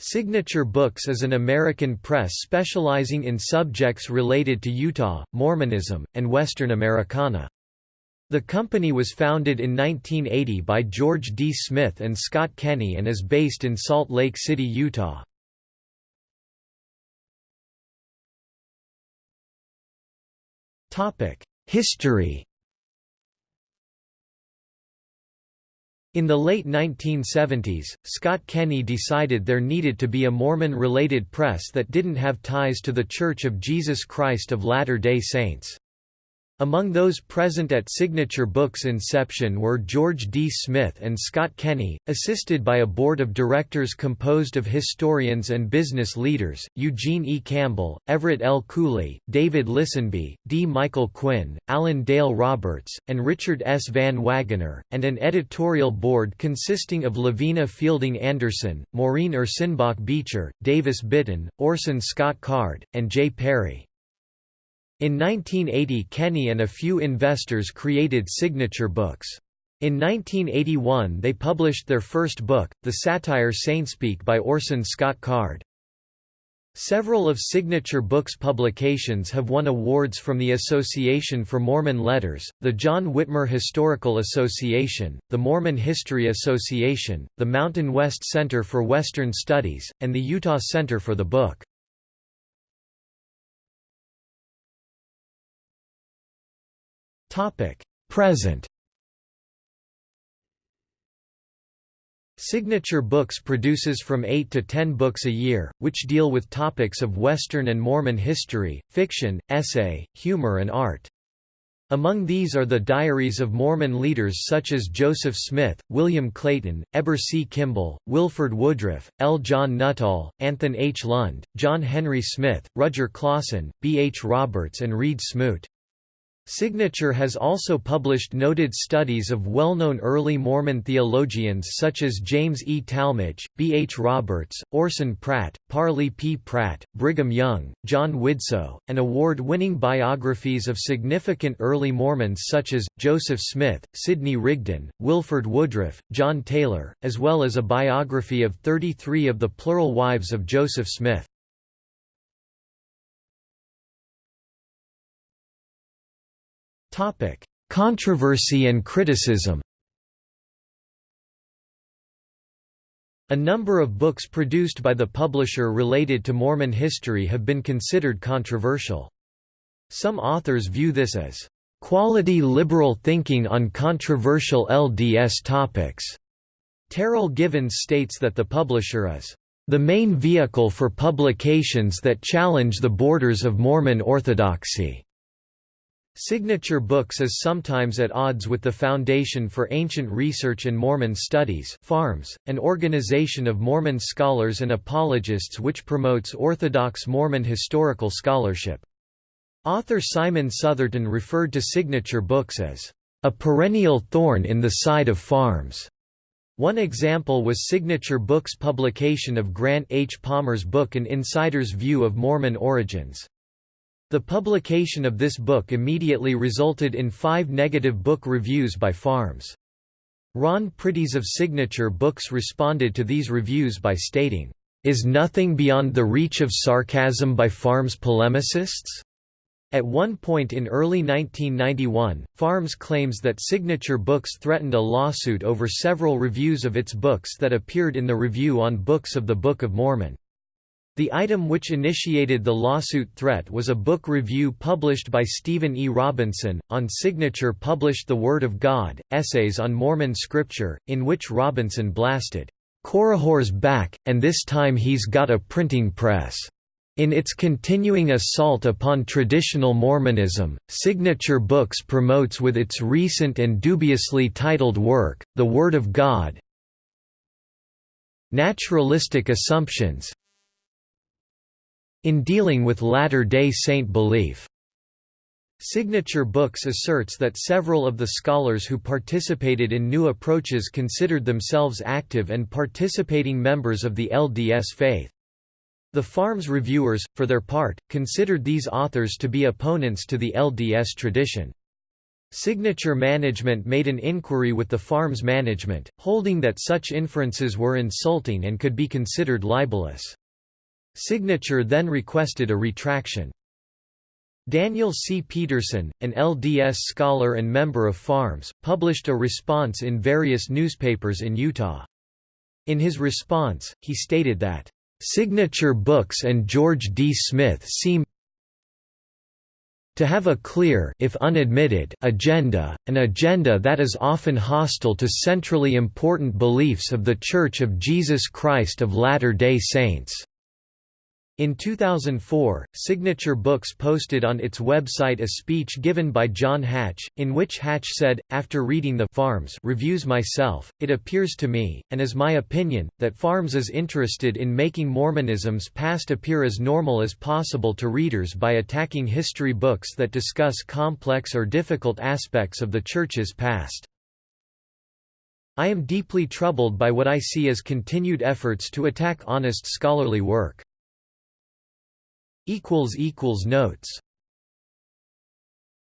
Signature Books is an American press specializing in subjects related to Utah, Mormonism, and Western Americana. The company was founded in 1980 by George D. Smith and Scott Kenney and is based in Salt Lake City, Utah. History In the late 1970s, Scott Kenney decided there needed to be a Mormon-related press that didn't have ties to The Church of Jesus Christ of Latter-day Saints. Among those present at Signature Books' inception were George D. Smith and Scott Kenney, assisted by a board of directors composed of historians and business leaders, Eugene E. Campbell, Everett L. Cooley, David Lisenby, D. Michael Quinn, Alan Dale Roberts, and Richard S. Van Wagoner, and an editorial board consisting of Lavina Fielding Anderson, Maureen Ursenbach Beecher, Davis Bitton, Orson Scott Card, and J. Perry. In 1980 Kenney and a few investors created Signature Books. In 1981 they published their first book, the satire Saintspeak by Orson Scott Card. Several of Signature Books' publications have won awards from the Association for Mormon Letters, the John Whitmer Historical Association, the Mormon History Association, the Mountain West Center for Western Studies, and the Utah Center for the Book. Present Signature Books produces from 8 to 10 books a year, which deal with topics of Western and Mormon history, fiction, essay, humor and art. Among these are the diaries of Mormon leaders such as Joseph Smith, William Clayton, Heber C. Kimball, Wilford Woodruff, L. John Nuttall, Anthon H. Lund, John Henry Smith, Rudger Clawson, B. H. Roberts and Reed Smoot. Signature has also published noted studies of well-known early Mormon theologians such as James E. Talmage, B. H. Roberts, Orson Pratt, Parley P. Pratt, Brigham Young, John Widtsoe, and award-winning biographies of significant early Mormons such as, Joseph Smith, Sidney Rigdon, Wilford Woodruff, John Taylor, as well as a biography of 33 of the plural wives of Joseph Smith. Controversy and criticism A number of books produced by the publisher related to Mormon history have been considered controversial. Some authors view this as quality liberal thinking on controversial LDS topics. Terryl Givens states that the publisher is the main vehicle for publications that challenge the borders of Mormon orthodoxy. Signature Books is sometimes at odds with the Foundation for Ancient Research and Mormon Studies FARMS, an organization of Mormon scholars and apologists which promotes Orthodox Mormon historical scholarship. Author Simon Southerton referred to Signature Books as, "...a perennial thorn in the side of FARMS." One example was Signature Books' publication of Grant H. Palmer's book An Insider's View of Mormon Origins. The publication of this book immediately resulted in five negative book reviews by Farms. Ron Priddis of Signature Books responded to these reviews by stating, "...is nothing beyond the reach of sarcasm by Farms polemicists?" At one point in early 1991, Farms claims that Signature Books threatened a lawsuit over several reviews of its books that appeared in the Review on Books of the Book of Mormon. The item which initiated the lawsuit threat was a book review published by Stephen E. Robinson, on Signature published The Word of God, Essays on Mormon Scripture, in which Robinson blasted, "'Korihor's back, and this time he's got a printing press." In its continuing assault upon traditional Mormonism, Signature Books promotes with its recent and dubiously titled work, The Word of God, Naturalistic Assumptions, in dealing with Latter-day Saint belief. Signature Books asserts that several of the scholars who participated in new approaches considered themselves active and participating members of the LDS faith. The Farms reviewers, for their part, considered these authors to be opponents to the LDS tradition. Signature Management made an inquiry with the farm's management, holding that such inferences were insulting and could be considered libelous. Signature then requested a retraction. Daniel C. Peterson, an LDS scholar and member of FARMS, published a response in various newspapers in Utah. In his response, he stated that, "...Signature Books and George D. Smith seem to have a clear if unadmitted agenda, an agenda that is often hostile to centrally important beliefs of the Church of Jesus Christ of Latter-day Saints." In 2004, Signature Books posted on its website a speech given by John Hatch, in which Hatch said, after reading the Farms reviews myself, it appears to me, and is my opinion, that Farms is interested in making Mormonism's past appear as normal as possible to readers by attacking history books that discuss complex or difficult aspects of the Church's past. I am deeply troubled by what I see as continued efforts to attack honest scholarly work. Notes